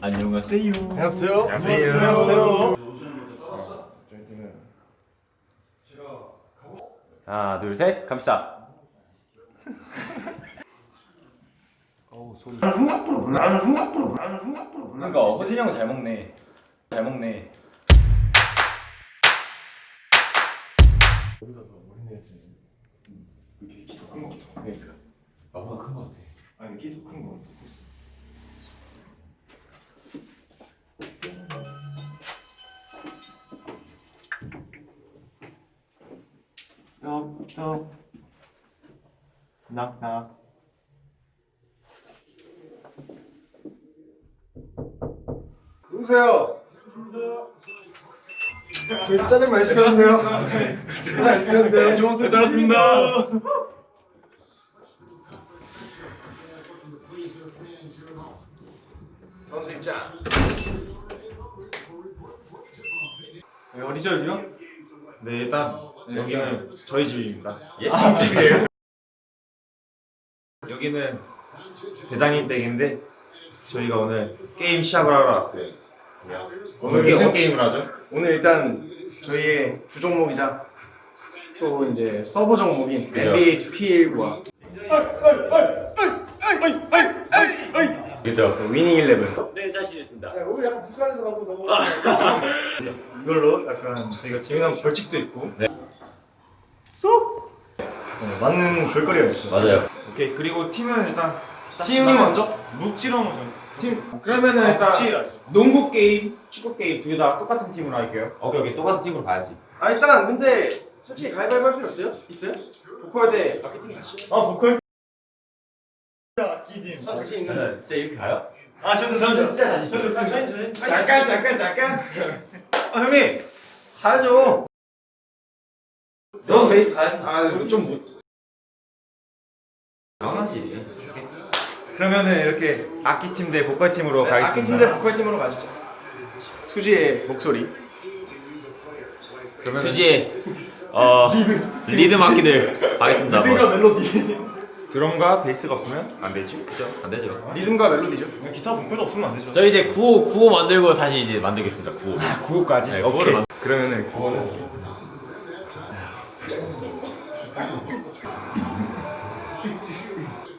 안녕하세요. 안녕하세요. 안녕하세요. 하나, 둘, 셋, 갑시다. 어우 소리. 그러니까 호진이 형 잘 먹네. 잘 먹네. 이렇게 키도 큰 것부터. 그러니까. 나보다 큰것 같아. 아니 키도 큰거 같아. 떡떡 낙낙 누구세요? 저희 짜장 많이 시켜주세요. 짜장 많이 시켰는데요 안녕하세요. 잘했습니다. 선수 입장. 네, 여기요? 네 일단 여기는 저희 집입니다. 예? 집이에요? 여기는 대장님 댁인데 저희가 오늘 게임 시합을 하러 왔어요. 오늘 무슨 게임을 하죠? 오늘 일단 저희의 주 종목이자 또 이제 서버 종목인. NBA 2K19와 그죠? 위닝 11 네, 자신 있습니다. 오늘 약간 북한에서 방금 넘어갔어 이걸로 약간 저희가 재미난 벌칙도 있고 네. 쏙! 어, 맞는 별거리가 있어 맞아요. 오케이 그리고 팀은 일단 팀이 먼저? 묵지로 먼저. 팀 그러면은 일단 농구 게임, 축구 게임 둘다 똑같은 팀으로 할게요. 오케이, 오케이. 똑같은 팀으로 가야지. 아 일단 근데 솔직히 가위바위보 할 필요 없어요? 있어요? 보컬 대 마케팅 같이 아 보컬 기팀 자신 있는 진짜 이렇게 가요? 아 저는 저는 진짜 자신 있어요 저는 저는 잠깐 잠깐 잠깐. 아 형님 가야죠 너 베이스 가야지. 아 좀 못. 당연하지. 그러면은 이렇게 악기 팀 대 보컬 팀으로 가겠습니다. 악기 팀 대 보컬 팀으로 가시죠 투지의 목소리 그러면 투지의 어 리듬 악기들 가겠습니다. 리듬과 멜로디 드럼과 베이스가 없으면 안 되지, 그죠? 안 되죠. 리듬과 멜로디죠 기타 본표도 없으면 안 되죠 저 이제 구호 구호 만들고 다시 이제 만들겠습니다. 구호. 9호까지. 네, 구호를 만. 그러면은 9호는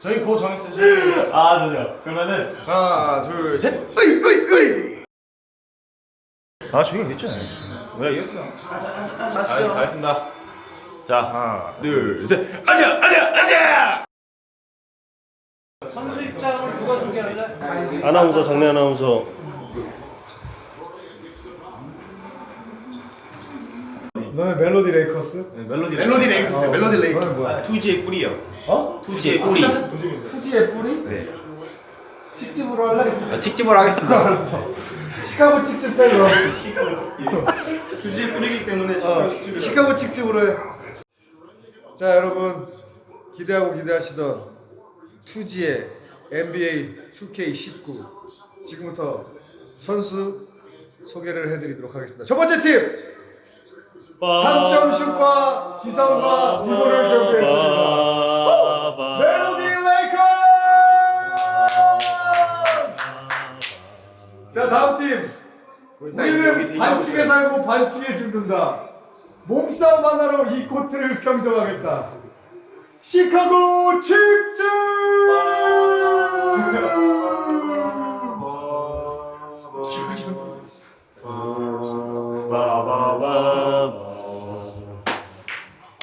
저희 고 정했어요 아, 좋죠. 그러면은 하나 둘셋 으이 으이 으이 아 저기 됐잖아요 내가 이겼어 아, 가겠습니다. 자, 하나, 둘, 셋. 아자, 아자, 아자. 아나운서 장례 아나운서 너는 멜로디 레이커스? 네, 멜로디 멜로디 레이커스 멜로디 레이커스 뭐야? 투지의 꿀이요. 어? 투지의 꿀이. 투지의 뿌리? 네. 칙집으로 할래? 자, 칙집을 하겠습니다. 알았어 시카고 칙집 빼 그럼 투지의 뿌리기 때문에 시카고 칙집으로 해 자 여러분 기대하고 기대하시던 투지의 NBA 2K19 지금부터 선수 소개를 해드리도록 하겠습니다. 첫 번째 팀! 3점 슛과 지성과 이모를 경기했습니다. 멜로디 레이커스! 자 다음 팀. 우리는 반칙에 살고 반칙에 죽는다. 몸싸움 하나로 이 코트를 평정하겠다. 시카고 칙즈!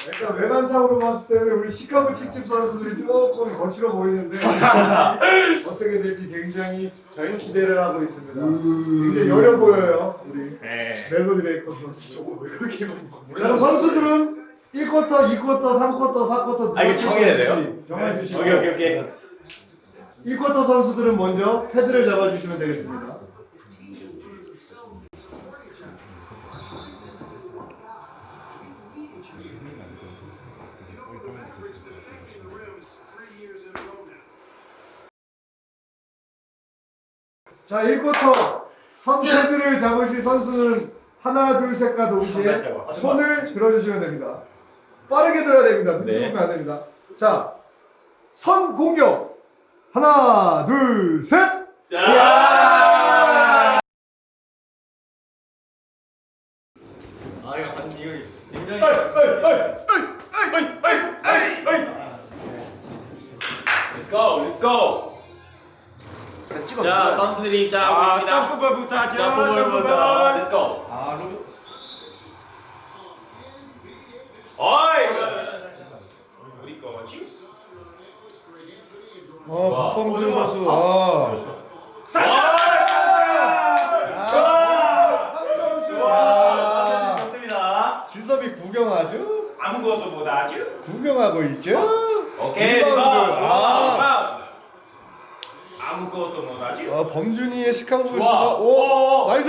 일단 외관상으로 봤을 때는 우리 시카고 칙집 선수들이 조금 거칠어 보이는데 어떻게 될지 굉장히 저희 기대를 하고 있습니다. 굉장히 여려 보여요 우리 멜로디 레이커스 선수. 자, 그럼 선수들은 1쿼터, 2쿼터, 3쿼터, 4쿼터 아, 이거 정해야 돼요? 정해주시고 오케이, 오케이, 오케이. 1쿼터 선수들은 먼저 패드를 잡아주시면 되겠습니다. 자, 1쿼터 선 패드를 잡으실 선수는 하나, 둘, 셋과 동시에 손을 들어주시면 됩니다. 빠르게 들어야 됩니다. 눈치 네. 보면 안 됩니다. 자, 선 공격. 하나 둘 셋! 야! 자, 선수들이 짜고 아, 점프부터 하죠. 점프부터. Let's 아, 로 어이! 우리 거지? 어, 박범준 선수. 아. 아. 진섭이 구경하죠? 아무것도 못하죠? 구경하고 있죠? 오케이, 리바운드. 아. 아무것도 못하죠? 아, 범준이의 시카고 오, 오. 나이스!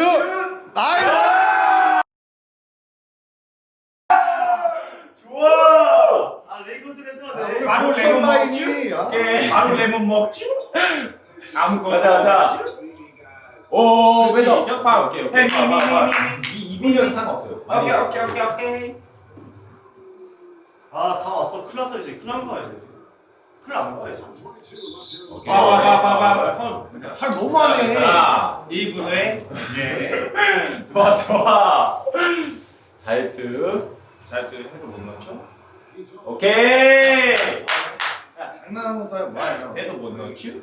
나이스! 좋아. 아 레이커스를 아, 했어. 오늘 바로 골 레몬 라인이, 아, 오케이. 바로 레몬 먹지? 가자. 못하죠? 오. 스티죠? 파, 오케이, 오케이. 이 이비는 상관없어요. 오케이, 오케이, 오케이, 오케이. 아다 왔어. 클 났어 이제. 거야 이제. 클안 거야 이제. 오케이. 파, 파, 파, 파, 파. 그러니까 팔 너무. 자, 1분에 예. 좋아, 좋아. 자이트. 자, 그 해도 못 넣죠? 오케이. 야, 장난하는 거야 뭐야? 해도 못 넣지?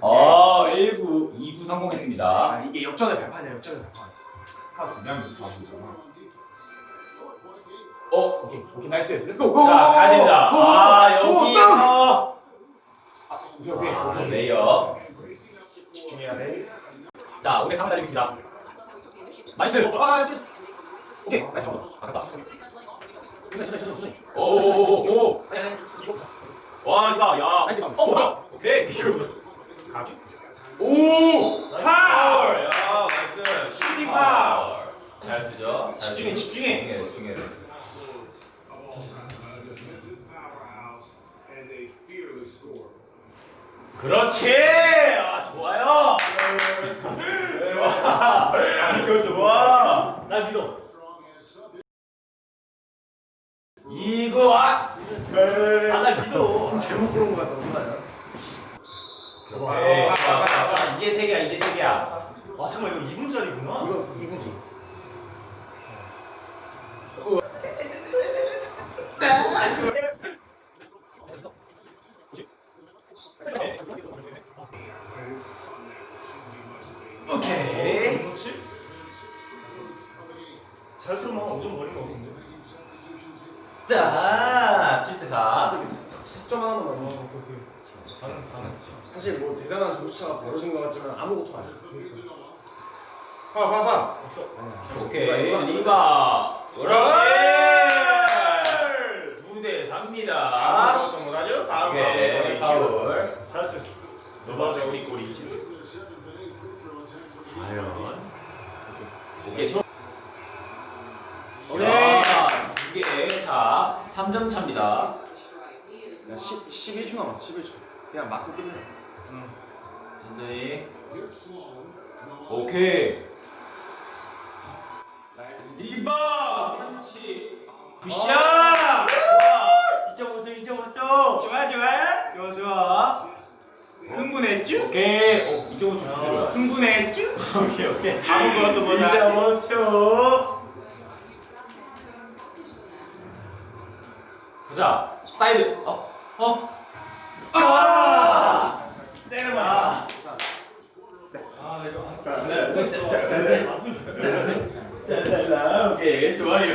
어, 19, 29 성공했습니다. 아 이게 역전의 발판이야 역전의 발판. 파 두명 바꾸잖아. 어, 오케이 오케이 nice. Let's go. 자, 가야 됩니다. 아, 여기서. 오케이 오케이. 아, 레이어. 집중해야 돼. 자, 오케이, 3분 달리겠습니다. nice. 아, 오케이, nice. 아깝다. 오오오오. 와, 이거, 야. nice. 어, 뭐야? 오케이. 이거 가지? 오! 파울! 야, nice. 슈팅 파울. 잘 뜨죠? 잘 집중해? 집중해. 집중해. 그렇지! 아, 좋아요! 좋아! 좋아! 나 믿어. 거 아! 아나 믿어. 잘못 고른 거 같다. 누나야. 오케이. 좋아, 좋아, 좋아. 이제 세 개야, 이제 세 개야. 아 잠깐 이거 2분짜리구나. 이거 2분지. 오케이. 잘 들으면 엄청 버린 거 같은데. 자, 7대4. 저기 석점 하나만 넣어. 사실 뭐 대단한 점수차가 벌어진 것 같지만 아무것도 아니야. 파, 파, 파. 오케이 리바. 그렇지. 9대 4입니다. 아무것도 못하죠? 다음 오케이. 파울. 파울 잘했어. 너 맞아, 우리 꼴이지. 과연. 오케이. 초. 오케이. 두개. 차 3점 차입니다. 10 11초 남았어. 11초. 그냥 맞고 끝내. 천천히. 오케이. 리바 그렇지. 굿샷! 2.5점 2.5점 좋아, 좋아. 좋아 좋아. 흥분했죠? 오케이. 어 2.5점 그대로야 흥분했죠? 오케이 오케이. 아무것도 못하죠? 2.5초 보자. 사이드. 어? 어? 아!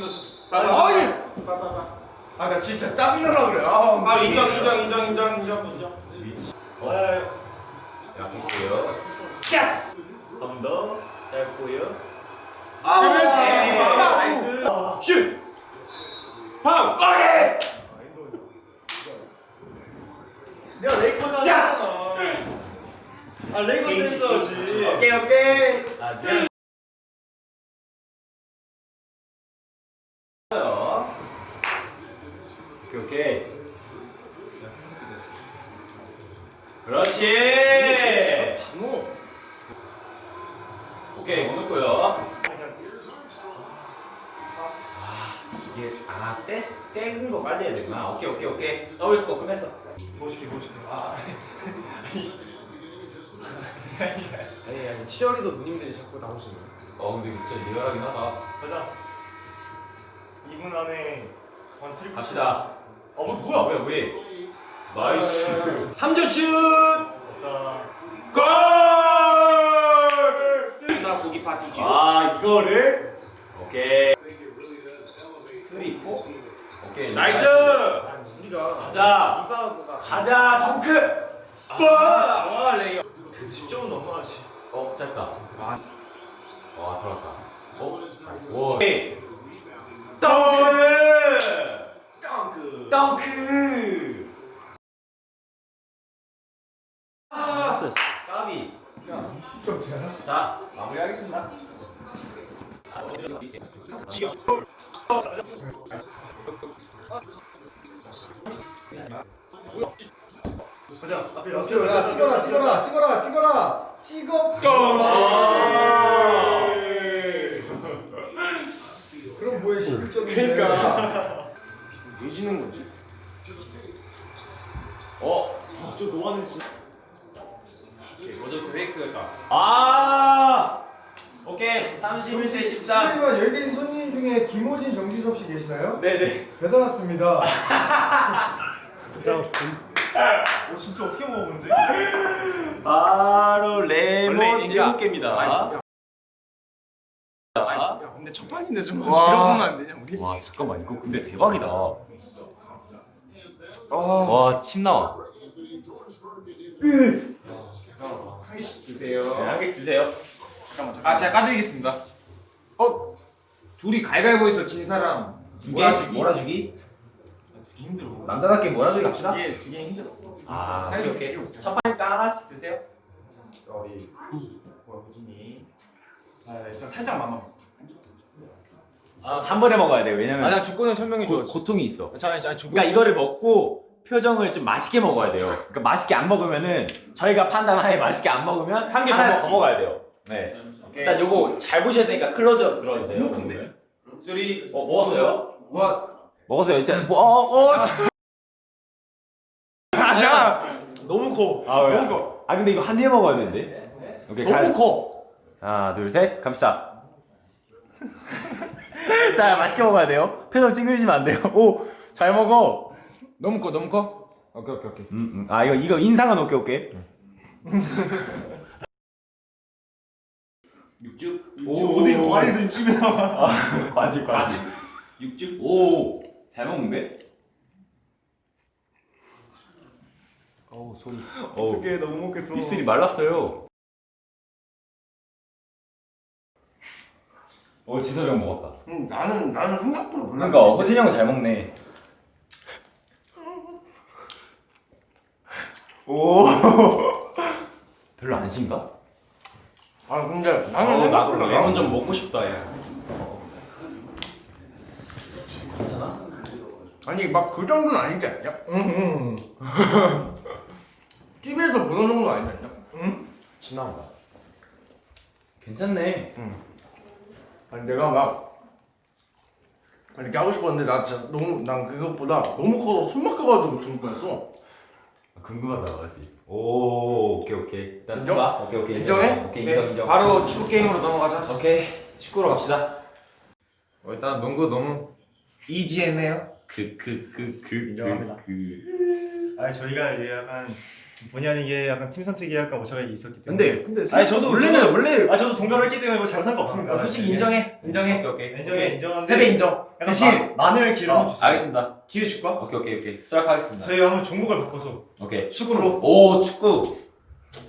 좋습니다. 아니! 아, 나 진짜 짜증나라 그래. 아, 아, 인정, 인정, 인정, 인정, 인정, 인정. 아, 약했고요 Yes! 한번 더 짧고요 아, 그렇지. Nice. 슛! 파울! 오케이! 내가 레이커스 자! 하잖아. 아 레이커스 했어야지. 오케이 오케이 아, 미 이게 아 떼, 떼는 거 빨리 해야 되구나. 오케이 오케이 오케이. Double score 끝냈어. 멋있게 멋있게. 아. 아니 아니 치어리더 누님들이 자꾸 나오시네. 어 근데 진짜 리얼하긴 하다. 가자. 2분 안에 one triple. 갑시다. 어 뭐, 뭐야? 뭐야 우리. Nice. 3점 슛. 자, 골! 나 고기 파티지. 아 이거를 오케이. 3 4 오케이 나이스. 우리가 가자. 이바보다 가자 덩크. 와 레이어. 10점은 넘어야지. 어 짧다. 와 들어갔다. 어 나이스. 오. 오케이. 덩크. 덩크. 덩크. 아 까비. 좀 되나? 자 마무리하겠습니다. 가자. 앞에 야, 여섯 야 찍어라 찍어라 찍어라 찍어라 찍어 그럼 뭐해 11점인데 그러니까. 왜 지는 거지? 어. 저 노안은 진짜. 모조트 페이크였다. 아. 오케이 31대 13. 실례지만 여기 계신 손님 중에 김호진 정지섭 씨 계시나요? 네네. 배달 왔습니다 어 진짜 어떻게 먹어본데? 바로 레몬 인기야. 7개입니다. 야, 와. 야 근데 첫 판인데 좀 와. 밀어보면 안 되냐 우리? 잠깐만 이거 근데 대박이다. 와침 나와. 한 개씩 드세요. 네, 한 개씩 드세요. 잠깐만 잠깐. 아 제가 까드리겠습니다. 어? 둘이 갈갈보에서 진 사람 두 개? 몰아주기. 몰아주기? 되게 힘들어. 남자답게 몰아주기 갑시다. 이게 되게 힘들어. 아 사이즈 오케이 어떻게 오케이. 첫 판이니까 하나씩 드세요. 우리 뭐야 호진이. 아 일단 살짝만. 한 번에 먹어야 돼. 왜냐면 아나 조건을 설명해 줘. 고, 고통이 있어. 자, 자, 조건. 그러니까 이거를 먹고 표정을 좀 맛있게 먹어야 돼요. 그러니까 맛있게 안 먹으면은 저희가 판단하에 맛있게 안 먹으면 한 개 더 먹어야 돼요. 네. 일단 요거 잘 보셔야 되니까 클로즈업 들어주세요. 너무 큰데? Three 어 먹었어요? 와. 먹었어요. 이제 뭐, 어 어. 자. 너무 커. 아, 왜? 너무 커. 아 근데 이거 한 입에 먹어야 되는데. 오케이 너무 가. 커. 하나 둘 셋 갑시다. 자 맛있게 먹어야 돼요. 표정 찡그리시면 안 돼요. 오 잘 먹어. 너무 커, 너무 커. 오케이, 오케이, 오케이. 음, 음. 아 이거 이거 인상은 오케이 오케이. 육즙. 오, 어디 과일에서 육즙이 나와. 과지 과지. 육즙. 오 잘 먹는데? 어우. 오 어떻게 너무 먹겠어. 입술이 말랐어요. 오 지섭이 형 먹었다. 음, 나는 나는 생각보다 몰라. 그러니까 호진이 형은 잘 먹네. 오 별로 안 신가? 아 근데 어, 나는 나도 생각보다 레몬 좀 먹고 싶다 야. 아니 막 그 정도는 아니지 않냐? 응. TV에서 보는 정도 아니지 않냐? 응. 침 나온다. 괜찮네. 아니 내가 막 이렇게 하고 싶었는데 나 진짜 너무 난 그것보다 너무 커서 숨 막혀가지고 죽을 뻔했어. 궁금하다 맞지. 오 오케이 오케이. 일단 인정? 봐. 오케이 오케이 인정해? 오케이 인정 인정. 바로 축구 게임으로 넘어가자. 오케이 축구로 갑시다. 어, 일단 농구 너무 이지했네요. 그 그 그그 인정합니다. 그. 아니 저희가 이게 약간 본의 아니게 약간 팀 선택이 약간 오차가 있었기 때문에. 근데 근데 아니 저도 원래는 저도- 원래 아 저도 동감을 했기 때문에 잘못한 거 없습니다. 아, 솔직히 네. 인정해 인정해 오케이 오케이. 인정해 인정한데. 패배 인정. 대신 마, 마늘 기름 한번 주세요. 알겠습니다. 기회 줄까? 오케이 오케이 오케이. 수락하겠습니다. 저희 한번 종목을 바꿔서 오케이. 축구로. 오 축구.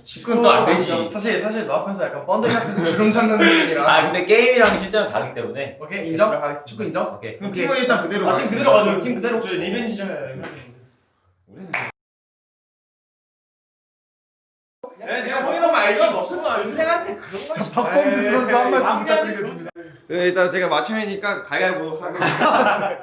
축구는 또안 되지. 사실 사실 너 앞에서 약간 번데기 앞에서 주름 찾는 느낌이라. 아 근데 게임이랑 실제는 다르기 때문에. 오케이 인정. 축구 인정. 오케이. 그럼 오케이. 팀은 일단 그대로. 아, 팀 그대로 가죠. 팀 그대로. 저 리벤지잖아요. 네, 제가 홍이랑 알죠? 없으면 인생한테 그런 거. 자 박범주 선수 한 말씀 부탁드리겠습니다. 네, 일단 제가 마청이니까 가위바위보 하고